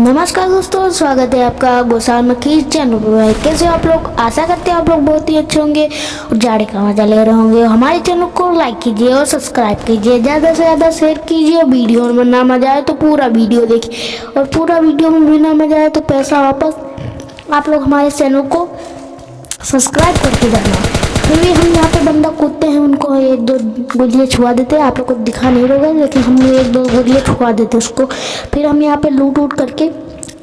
नमस्कार दोस्तों, स्वागत है आपका गोसाल मखी चैनल पर। कैसे आप लोग? आशा करते हैं आप लोग बहुत ही अच्छे होंगे और जाड़े का मज़ा ले रहे होंगे। हमारे चैनल को लाइक कीजिए और सब्सक्राइब कीजिए। ज़्यादा से ज़्यादा शेयर कीजिए वीडियो में ना मज़ा आए तो पूरा वीडियो देखिए। और पूरा वीडियो में भी ना मज़ा आए तो पैसा वापस आप लोग हमारे चैनल को सब्सक्राइब करके जाना। फिर भी हम यहाँ पे बंदा कूदते हैं, उनको एक दो गोलियाँ छुआ देते हैं। आप लोग को दिखा नहीं रहेगा लेकिन हम एक दो गोलियाँ छुआ देते हैं उसको। फिर हम यहाँ पे लूट उट करके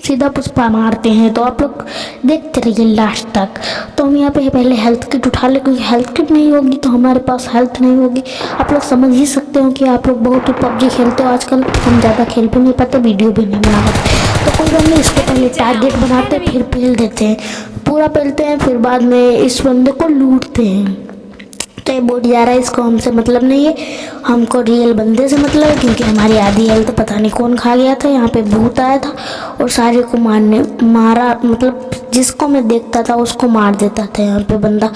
सीधा पुष्पा मारते हैं। तो आप लोग देखते रहिए लास्ट तक। तो हम यहाँ पे पहले हेल्थ किट उठा ले, क्योंकि हेल्थ किट नहीं होगी तो हमारे पास हेल्थ नहीं होगी। आप लोग समझ ही सकते हो कि आप लोग बहुत ही पबजी खेलते हो। आजकल हम ज़्यादा खेल भी नहीं पाते, वीडियो भी नहीं बना पाते। तो कोई बात नहीं, इसको पहले टारगेट बनाते, फिर पेल देते हैं। पूरा पहलते हैं, फिर बाद में इस बंदे को लूटते हैं। तो ये बोट जा रहा है, इसको हमसे मतलब नहीं है। हमको रियल बंदे से मतलब है, क्योंकि हमारी आधी हेल्थ तो पता नहीं कौन खा गया था, यहाँ पे भूत आया था, और सारे को मारने, मारा मतलब जिसको मैं देखता था, उसको मार देता था यहाँ पे बंदा।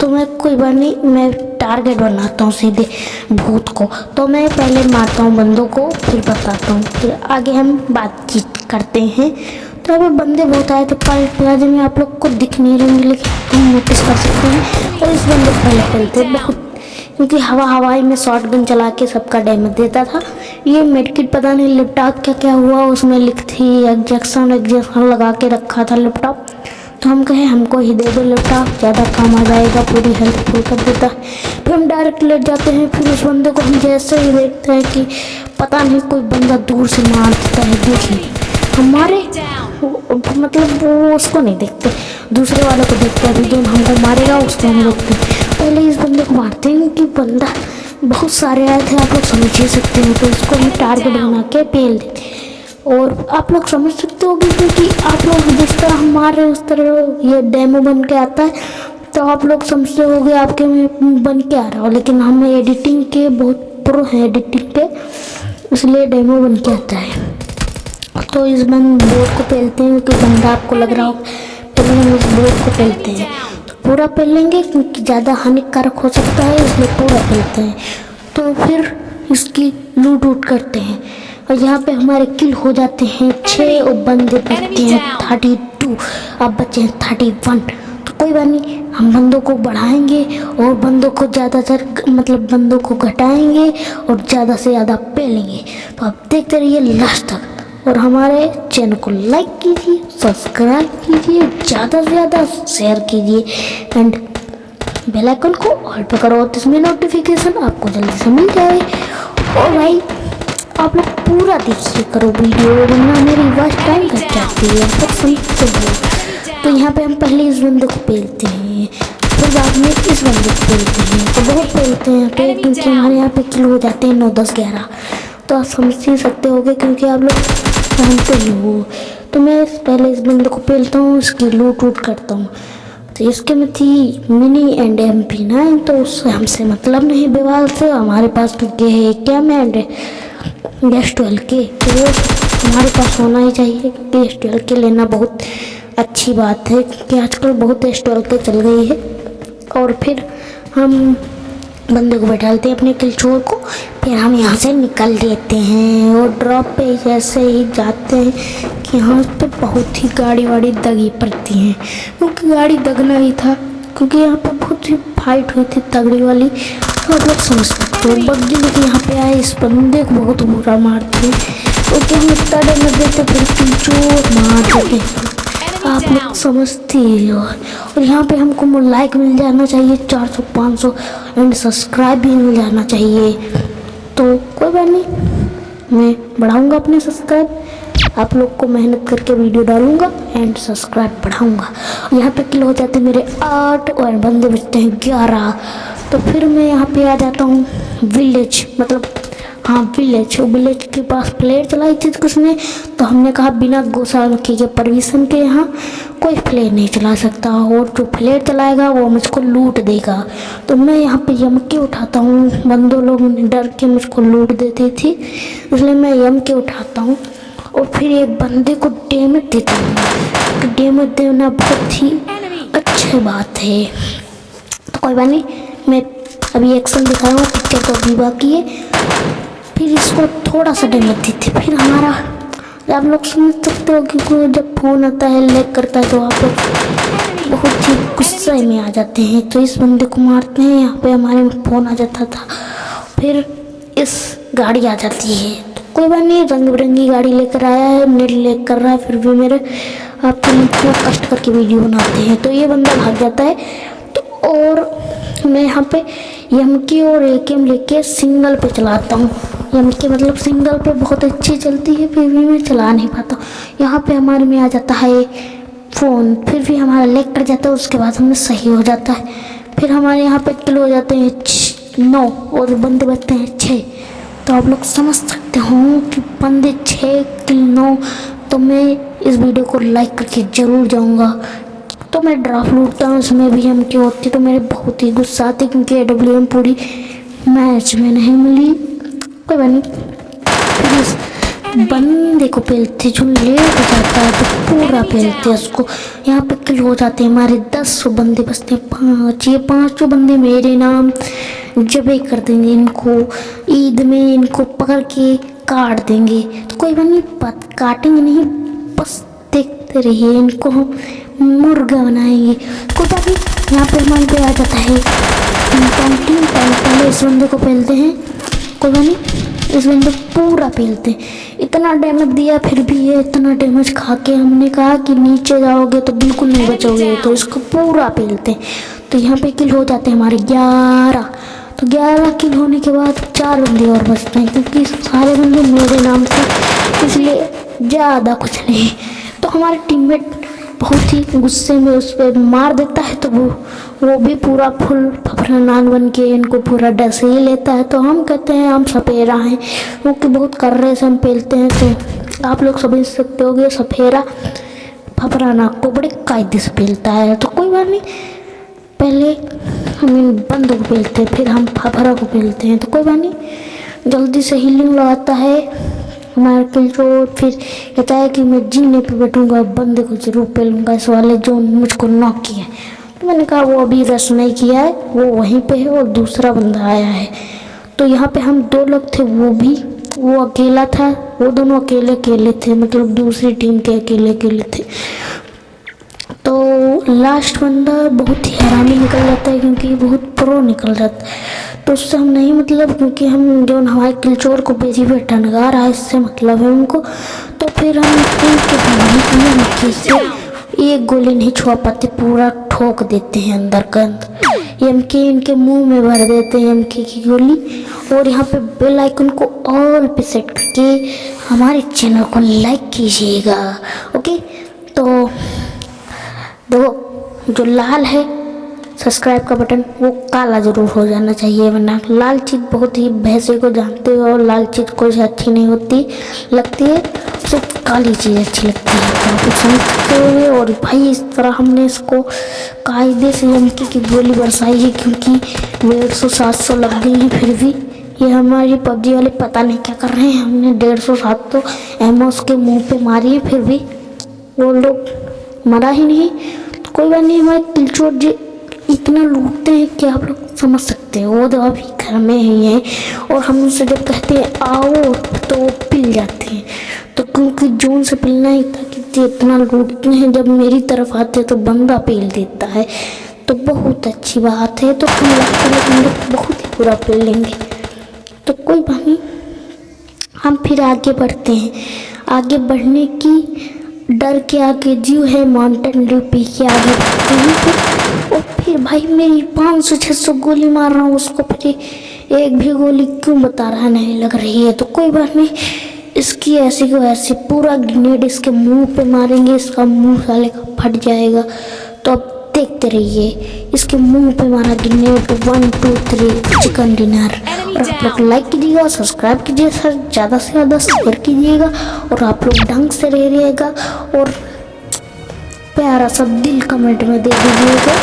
तो मैं कोई बार नहीं, मैं टारगेट बनाता हूँ सीधे भूत को। तो मैं पहले मारता हूँ बंदों को, फिर बताता हूँ। फिर आगे हम बातचीत करते हैं। यहाँ पे बंदे बहुत आए थे पर प्लाजे में आप लोग को दिख नहीं रहे लेकिन तुम नोटिस कर सकते हैं। और इस बंदे पहले पहले बहुत क्योंकि हवा हवाई में शॉर्ट गन चला के सबका डैमेज देता था। ये मेडकिट पता नहीं लैपटॉप क्या क्या हुआ, उसमें लिख थी एग्जेक्शन एग्जेक्शन लगा के रखा था लैपटॉप तो हम कहे, हमको ही दे दो लैपटॉप ज़्यादा काम आ जाएगा, पूरी हेल्थ फुल कर देता है। फिर हम डायरेक्ट लेट जाते हैं, फिर उस बंदे को हम जैसे ही देखते हैं कि पता नहीं कोई बंदा दूर से मार देता है देखिए हमारे मतलब वो उसको नहीं देखते। दूसरे वाले को देखते हैं जो हमको मारेगा उसको हम रोकते पहले इस बंदे को मारते हैं कि बंदा बहुत सारे आए थे, आप लोग समझ ही सकते हो तो इसको हम टारगेट बना के पेल देते और आप लोग समझ सकते हो क्योंकि आप लोग जिस तरह हम मार रहे हैं, उस तरह ये डेमो बन के आता है। तो आप लोग समझते होगे आपके में बन के आ रहा हो, लेकिन हम एडिटिंग के बहुत प्रो हैं एडिटिंग के, इसलिए डेमो बन के आता है। तो इस बम बोर्ड को पहलते हैं तो गंदा आपको लग रहा हो, पहले हम इस बोर्ड को पहलते हैं। पूरा पहल लेंगे क्योंकि ज़्यादा हानिकारक हो सकता है इसमें पूरा पहलते हैं। तो फिर इसकी लूट उट करते हैं। और यहाँ पे हमारे किल हो जाते हैं छः और बंदे बचते हैं थर्टी टू अब बचे हैं थर्टी वन तो कोई बात नहीं, हम बंदों को बढ़ाएँगे, और बंदों को ज़्यादातर मतलब बंदों को घटाएँगे, और ज़्यादा से ज़्यादा पहलेंगे तो आप देखते रहिए लास्ट तक। और हमारे चैनल को लाइक कीजिए, सब्सक्राइब कीजिए, ज़्यादा से ज़्यादा शेयर कीजिए एंड बेल आइकन को ऑल पर करो तो इसमें नोटिफिकेशन आपको जल्दी से मिल जाए। और भाई, आप लोग पूरा देखिए करो वीडियो, वरना मेरी वर्ष टाइम घट जाती है। तो सुनते हो तो यहाँ पे हम पहले इस बंदे को पेलते हैं, फिर बाद में इस बंदे को पेलते हैं। तो बहुत पेलते हैं तो क्योंकि हमारे यहाँ पे किलो हो जाते हैं नौ, दस, ग्यारह। तो आप समझ ही सकते होगे, क्योंकि आप लोग जानते ही वो तो मैं पहले इस बंदे को पेलता हूँ इसकी लूट वूट करता हूँ। तो इसके में थी mini and M P nine तो उससे हमसे मतलब नहीं बेवाल से हमारे पास तो ये है, क्या मैं एंड गैस ट्वेल्व के? तो हमारे पास होना ही चाहिए क्योंकि एस ट्वेल्व के लेना बहुत अच्छी बात है, क्योंकि आजकल बहुत एस ट्वेल्व के चल गई है। और फिर हम बंदे को बैठाते हैं अपने किलचोर को फिर हम यहाँ से निकल लेते हैं और ड्रॉप पे जैसे ही जाते हैं कि यहाँ उस पर बहुत ही गाड़ी वाड़ी दगी पड़ती हैं। क्योंकि गाड़ी दगना ही था, क्योंकि यहाँ पर बहुत ही फाइट हुई थी तगड़ी वाली। तो आप लोग समझ सकते हो बग्जी लेकिन यहाँ पे आए इस बंदे को बहुत बुरा मारते हैं क्योंकि हम इतना डर लग देते, फिर ज़ोर मार देते आप लोग समझते हो और यहाँ पे हमको लाइक मिल जाना चाहिए 400 500 एंड सब्सक्राइब भी मिल जाना चाहिए। तो कोई बात नहीं। मैं बढ़ाऊँगा अपने सब्सक्राइब आप लोग को मेहनत करके वीडियो डालूँगा एंड सब्सक्राइब बढ़ाऊँगा। यहाँ पे किलो हो जाते हैं मेरे आठ और बंदे बचते हैं ग्यारह। तो फिर मैं यहाँ पे आ जाता हूँ। विलेज मतलब हाँ विलेज विलेज के पास फ्लेयर चलाई थी तो कुछ ने तो हमने कहा बिना गोशाला के परमिशन के यहाँ कोई फ्लेयर नहीं चला सकता और जो फ्लेयर चलाएगा वो मुझको लूट देगा। तो मैं यहाँ पे यम के उठाता हूँ। बंदों लोग डर के मुझको लूट देती थी, इसलिए मैं यम के उठाता हूँ और फिर एक बंदे को डेमेज देता हूँ। तो डेमेज देना बहुत ही अच्छी बात है। तो कोई बात नहीं, मैं अभी एक्शन दिखाया हूँ पिक्चर को तो अभी बाकी है। फिर इसको थोड़ा सा डर लगती थी फिर हमारा आप लोग समझ सकते हो क्योंकि जब फ़ोन आता है लेक करता है तो आप लोग बहुत ही गुस्से में आ जाते हैं। तो इस बंदे को मारते हैं, यहाँ पे हमारे फ़ोन आ जाता था, फिर इस गाड़ी आ जाती है। तो कोई बात नहीं रंग बिरंगी गाड़ी लेकर आया है, नेट लेक कर रहा है, फिर भी मेरे आपके तो कष्ट करके वीडियो बनाते हैं। तो ये बंदा भाग जाता है। तो और मैं यहाँ पे एम की और ए एम लेके सिंगल पे चलाता हूँ। यानी कि मतलब सिंगल पे बहुत अच्छी चलती है, फिर भी मैं चला नहीं पाता। यहाँ पे हमारे में आ जाता है फ़ोन, फिर भी हमारा लेग कट जाता है, उसके बाद हमें सही हो जाता है। फिर हमारे यहाँ पे किलो हो जाते हैं नौ और बंदे बचते हैं छः। तो आप लोग समझ सकते हो कि बंदे छः, किल नौ तो मैं इस वीडियो को लाइक करके ज़रूर जाऊँगा। तो मैं ड्राफ्ट लूटता हूँ, उसमें भी हम की होती तो मेरे बहुत ही गुस्सा आती क्योंकि ए डब्ल्यू एम पूरी मैच में नहीं मिली। कोई बात नहीं बंदे को पेलते, जो लेट हो जाता है तो पूरा पेलते हैं उसको। यहाँ पे किल हो जाते हैं, हमारे दस सौ बंदे बसते हैं, पाँच, ये पाँचों बंदे मेरे नाम जबे कर देंगे इनको। ईद में इनको पकड़ के काट देंगे। तो कोई बात नहीं पत काटेंगे नहीं, बस देखते रहिए, इनको हम मुर्गा बनाएँगे। कोई बात नहीं, यहाँ पे हमारे पे आ जाता है। पहले इस बंदे को पहलते हैं। को भी नहीं इस बंदे पूरा पीलते इतना डैमेज दिया फिर भी ये इतना डैमेज खा के हमने कहा कि नीचे जाओगे तो बिल्कुल नहीं बचोगे। तो इसको पूरा पीलते तो यहाँ पे किल हो जाते हैं हमारे ग्यारह। तो ग्यारह किल होने के बाद चार बंदे और बचते हैं क्योंकि सारे बंदे मेरे नाम से इसलिए ज़्यादा कुछ नहीं। तो हमारे टीम बहुत ही गुस्से में उस पर मार देता है तो वो वो भी पूरा फुल फफरानाग बन के इनको पूरा डस ही लेता है। तो हम कहते हैं, हम सफेरा हैं। क्योंकि बहुत कर्रे से हम पेलते हैं तो आप लोग समझ सकते हो कि सफेरा नाक को बड़े कायदे से पेलता है। तो कोई बात नहीं, पहले हम इन बंद को पेलते हैं, फिर हम फफरा को पेलते हैं। तो कोई बात नहीं, जल्दी से हीलिंग लगाता है। माइकल जो फिर कहता है कि मैं जीने पे बैठूँगा बंदे को ज़रूर पहलूँगा इस वाले जो मुझको नॉक किया है। तो मैंने कहा, वो अभी रस नहीं किया है, वो वहीं पे है और दूसरा बंदा आया है। तो यहाँ पे हम दो लोग थे, वो भी, वो अकेला था, वो दोनों अकेले अकेले थे मतलब दूसरी टीम के अकेले अकेले थे। तो लास्ट बंदा बहुत ही हैरानी निकल जाता है, क्योंकि बहुत प्रो निकल जाता है। तो उससे हम नहीं मतलब क्योंकि हम जो हमारे किलचोर को बेची हुए टनगा रहा है, इससे मतलब है उनको। तो फिर हम से एक गोली नहीं छुआ पाते, पूरा ठोक देते हैं अंदर का अंदर। एम के इनके मुँह में भर देते हैं एम के की गोली। और यहाँ पे बेल आइकन को ऑल पे सेट करके हमारे चैनल को लाइक कीजिएगा ओके तो दो जो लाल है सब्सक्राइब का बटन वो काला ज़रूर हो जाना चाहिए, वरना लाल चीज़ बहुत ही भैंसे को जानते हो और लाल चीज़ कोई अच्छी नहीं होती। लगती है सिर्फ़ काली चीज़ अच्छी लगती है। तो आप समझते हुए और भाई इस तरह हमने इसको कायदे से यमकी की गोली बरसाई है, क्योंकि डेढ़ सौ, सात सौ लग गई है फिर भी। ये हमारी पबजी वाले पता नहीं क्या कर रहे हैं। हमने डेढ़ सौ, सात सौ एमओ उसके मुँह पे मारी है फिर भी। वो लोग मरा ही नहीं। कोई बात नहीं, हमारे तिलचोट जी इतना लूटते हैं कि आप लोग समझ सकते हैं। वो तो अभी घर में ही हैं और हम उनसे जब कहते हैं, आओ तो वो पिल जाते हैं। तो क्योंकि जून से पिलना ही था कि इतना लूटते हैं, जब मेरी तरफ़ आते हैं तो बंदा पेल देता है। तो बहुत अच्छी बात है। तो हम हम लोग बहुत ही बुरा पेल लेंगे। तो कोई बात नहीं, हम फिर आगे बढ़ते हैं। आगे बढ़ने की डर के आगे जीव है माउंटेन ड्यू पी के आगे और फिर भाई मेरी पाँच सौ छः सौ गोली मार रहा हूँ, उसको फिर एक भी गोली क्यों बता रहा नहीं लग रही है? तो कोई बात नहीं, इसकी ऐसी को ऐसे पूरा ग्रेनेड इसके मुँह पे मारेंगे, इसका मुँह साले का फट जाएगा। तो अब देखते रहिए, इसके मुँह पे मारा grenade one two three chicken dinner आप लोग लाइक कीजिएगा और सब्सक्राइब कीजिए सर ज़्यादा से ज़्यादा शेयर कीजिएगा और आप लोग ढंग से रह रहिएगा और प्यारा सा दिल कमेंट में दे दीजिएगा।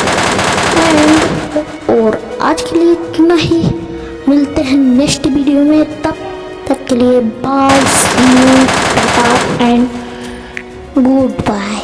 और आज के लिए इतना ही। मिलते हैं नेक्स्ट वीडियो में। तब तक के लिए बाय एंड गुड बाय